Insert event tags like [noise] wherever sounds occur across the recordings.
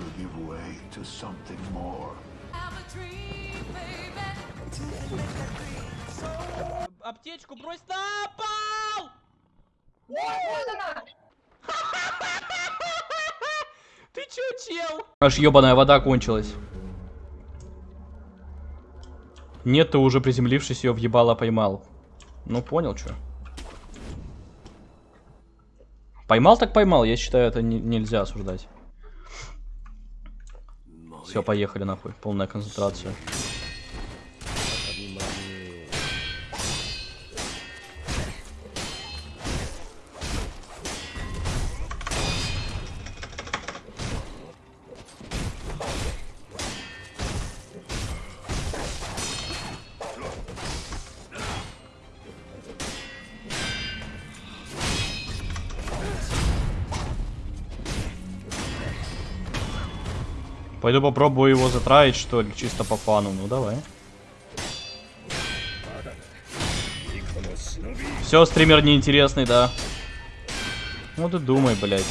will give way to something more. Аптечку брось на пол! [laughs] Ты чё, чел? Аж ёбаная вода кончилась. Нет, ты уже приземлившись ее въебало поймал. Ну понял, чё. Поймал так поймал, я считаю, это не- нельзя осуждать. Все, поехали нахуй. Полная концентрация. Пойду попробую его затраить, что ли, чисто по фану. Ну, давай. Все, стример неинтересный, да. Ну ты думай, блядь.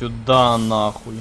Сюда нахуй.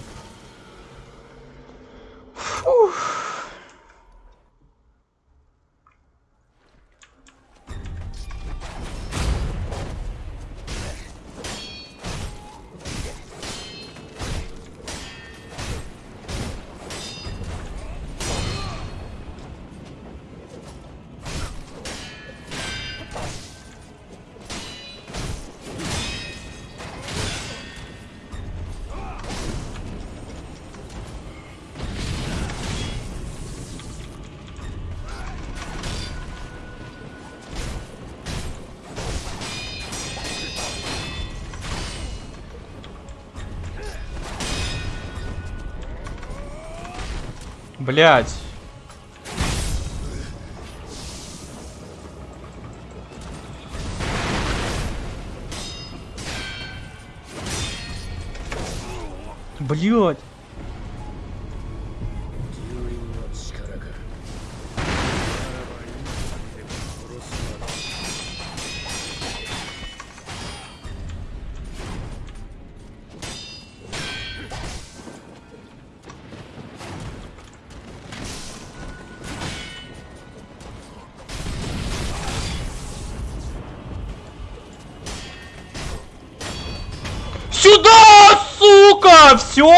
Блять. Блять. Сюда, сука! Все?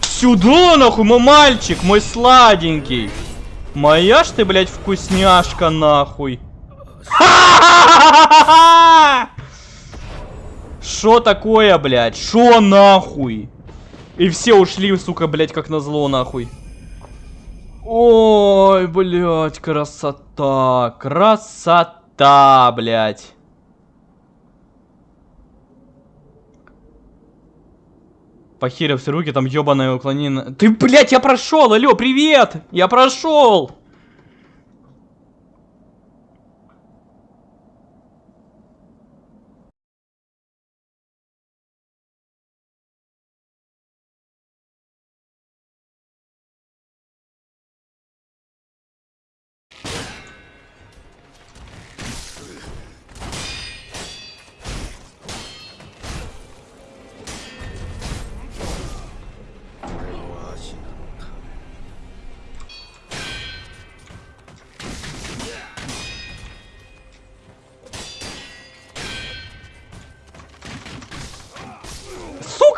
Сюда, нахуй, мой мальчик, мой сладенький. Моя ж ты, блядь, вкусняшка, нахуй. Шо такое, блядь? Шо нахуй? И все ушли, сука, блядь, как назло, нахуй. Ой, блядь, красота. Красота, блядь. Похерил все руки, там ебаное уклонение. Ты, блядь, я прошел, алло, привет! Я прошел!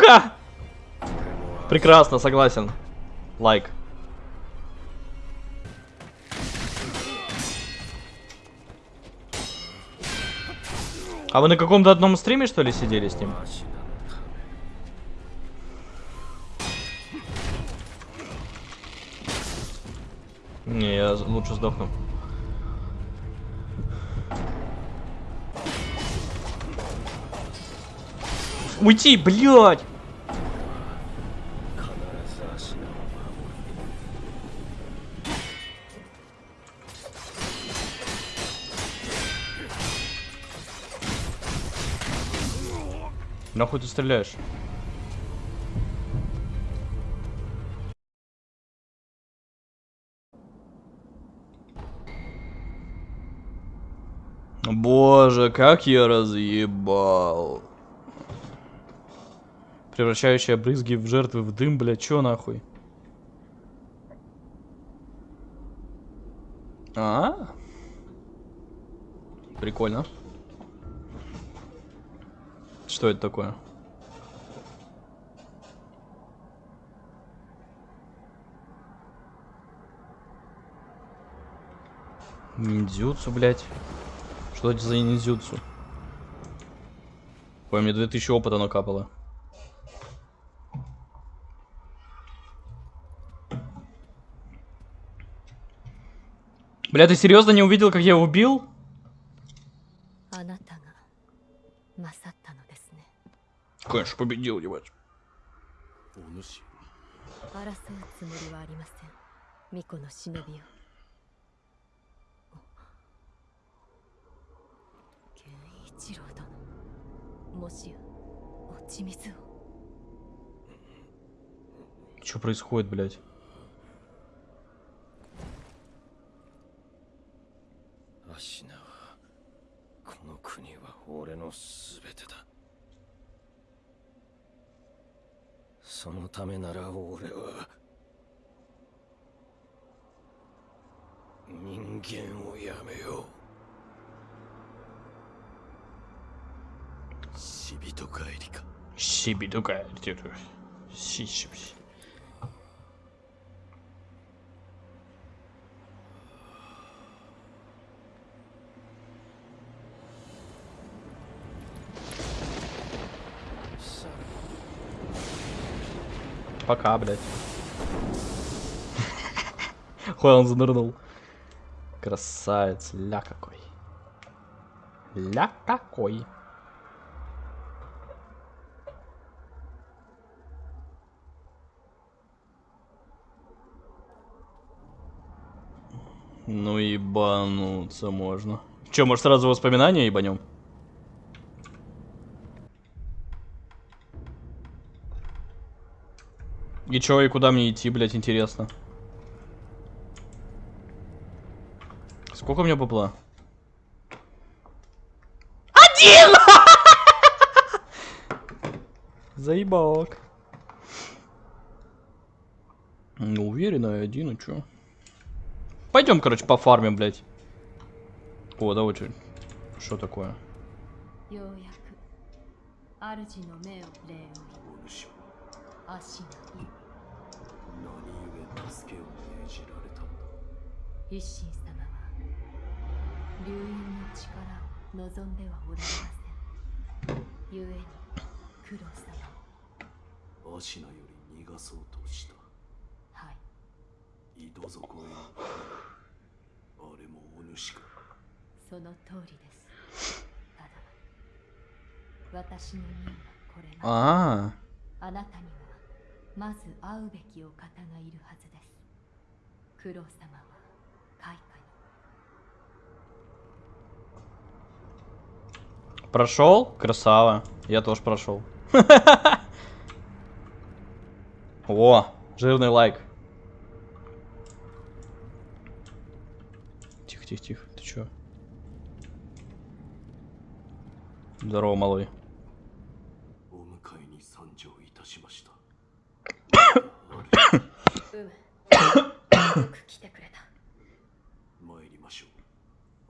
Сука! Прекрасно, согласен. Лайк. А вы на каком-то одном стриме, что ли, сидели с ним? Не, я лучше сдохну. Уйти, блядь! Нахуй ты стреляешь? Боже, как я разъебал. Превращающая брызги в жертвы в дым, бля, чё нахуй? А? Прикольно. Что это такое? Ниндзюцу, блядь. Что это за ниндзюцу? Ой, мне 2000 опыта накапало. Бля, ты серьезно не увидел, как я его убил? конечно, победил, ебать. Что происходит, блядь? 人間をやめよう死人帰りか Щиби такая. Щи-щи. Пока, блядь. Хуй он занырнул. Красавец, ля какой. Ля какой. Ну ебануться можно. Че, может сразу воспоминания ебанем? И чё, и куда мне идти, блять, интересно? Сколько у меня бабла? Один! [laughs] Заебок. Ну, уверенно, один, а чё? Пойдем, короче, пофармим, блядь. О, давай, что? Что такое? よう流因の力を望んではおられません故に九郎様アシナより逃がそうとしたはい井戸底へあれもお主かその通りですただ私の任はこれまであなたにはまず会うべきお方がいるはずです九郎様は прошел? Красава. Я тоже прошел. [laughs] О, жирный лайк. Тихо, тихо, тихо. Ты чё? Здорово, малой. [coughs]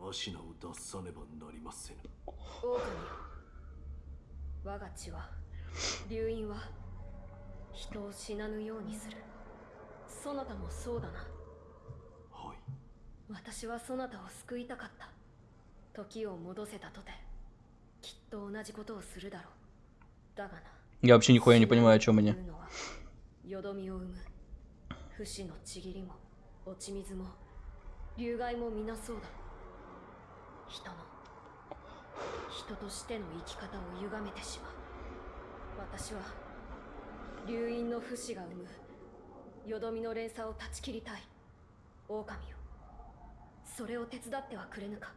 うアシナを脱さねばなりませぬ狼よ我が血は 流因は人を死なぬようにするそなたもそうだなはい私はそなたを救いたかった時を戻せたとてきっと同じことをするだろうだがな Я вообще нихуя не понимаю, о чем они. よどみを生む不死のちぎりも落ち水も流害も皆そうだ 人の人としての生き方を歪めてしまう私は流因の不死が生むよどみの連鎖を断ち切りたい狼よそれを手伝ってはくれぬか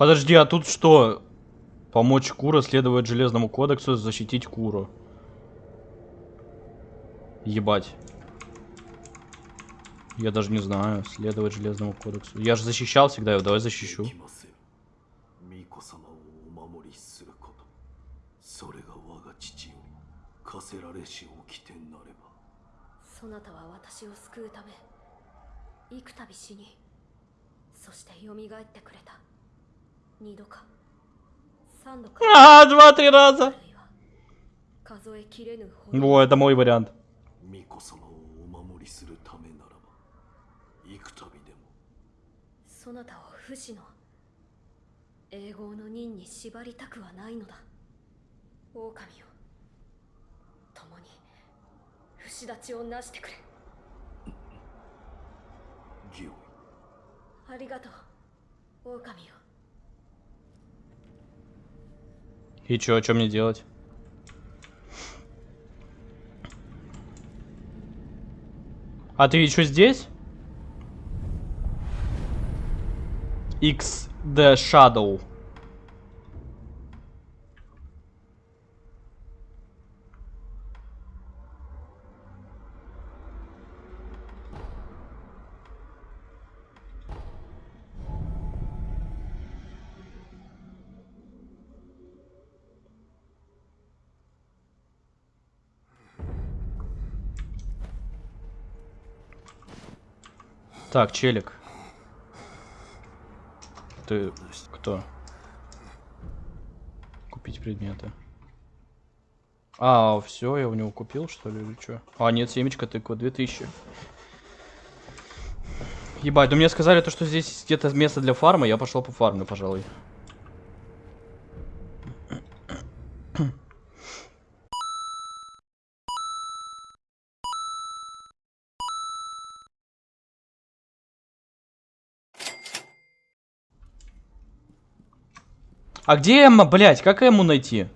Подожди, а тут что? Помочь Кура следовать железному кодексу, защитить Куру. Ебать. Я даже не знаю. Следовать Железному кодексу. Я же защищал всегда его. Давай защищу. А, два-три раза. Во, это мой вариант. 巫女様をお守りするためならば幾度でもそなたを不死の永劫の任に縛りたくはないのだ狼よ共に不死立ちをなしてくれ義をありがとう狼よ И чё, что мне делать? А ты что здесь? XD Shadow. Так, челик. Ты кто? Купить предметы. А, все, я у него купил, что ли, или что? А, нет, семечка тыква, 2000. Ебать, ну мне сказали то, что здесь где-то место для фарма, я пошел по фарму, пожалуй. А где Эмма, блядь? Как Эмму найти?